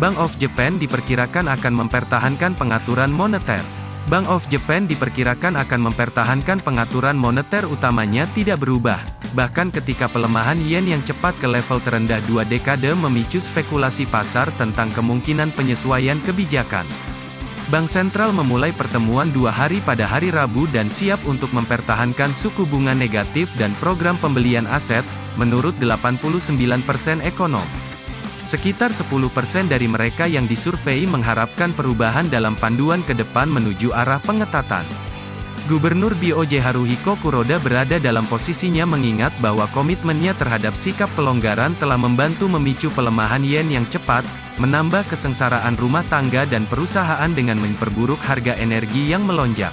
Bank of Japan diperkirakan akan mempertahankan pengaturan moneter. Bank of Japan diperkirakan akan mempertahankan pengaturan moneter utamanya tidak berubah. Bahkan ketika pelemahan yen yang cepat ke level terendah dua dekade memicu spekulasi pasar tentang kemungkinan penyesuaian kebijakan. Bank sentral memulai pertemuan dua hari pada hari Rabu dan siap untuk mempertahankan suku bunga negatif dan program pembelian aset, menurut 89% ekonom. Sekitar 10% dari mereka yang disurvei mengharapkan perubahan dalam panduan ke depan menuju arah pengetatan. Gubernur BOJ Haruhiko Kuroda berada dalam posisinya mengingat bahwa komitmennya terhadap sikap pelonggaran telah membantu memicu pelemahan yen yang cepat, menambah kesengsaraan rumah tangga dan perusahaan dengan memperburuk harga energi yang melonjak.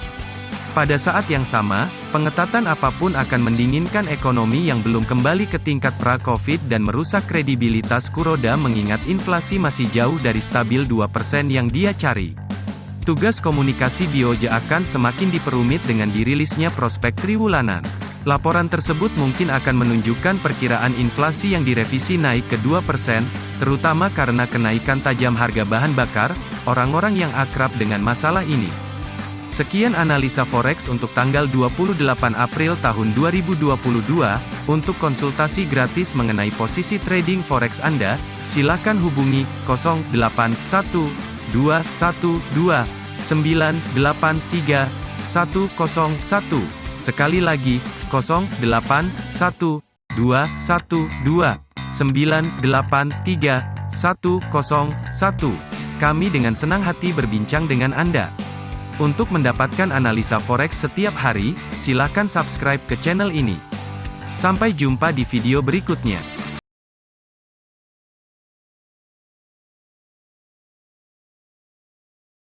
Pada saat yang sama, pengetatan apa pun akan mendinginkan ekonomi yang belum kembali ke tingkat pra-Covid dan merusak kredibilitas Kuroda mengingat inflasi masih jauh dari stabil 2% yang dia cari. Tugas komunikasi Bioja akan semakin diperumit dengan dirilisnya prospek triwulanan. Laporan tersebut mungkin akan menunjukkan perkiraan inflasi yang direvisi naik ke 2%, terutama karena kenaikan tajam harga bahan bakar, orang-orang yang akrab dengan masalah ini. Sekian analisa forex untuk tanggal 28 April tahun 2022. Untuk konsultasi gratis mengenai posisi trading forex Anda, silakan hubungi 081212983101. Sekali lagi, 081212983101. Kami dengan senang hati berbincang dengan Anda. Untuk mendapatkan analisa forex setiap hari, silakan subscribe ke channel ini. Sampai jumpa di video berikutnya.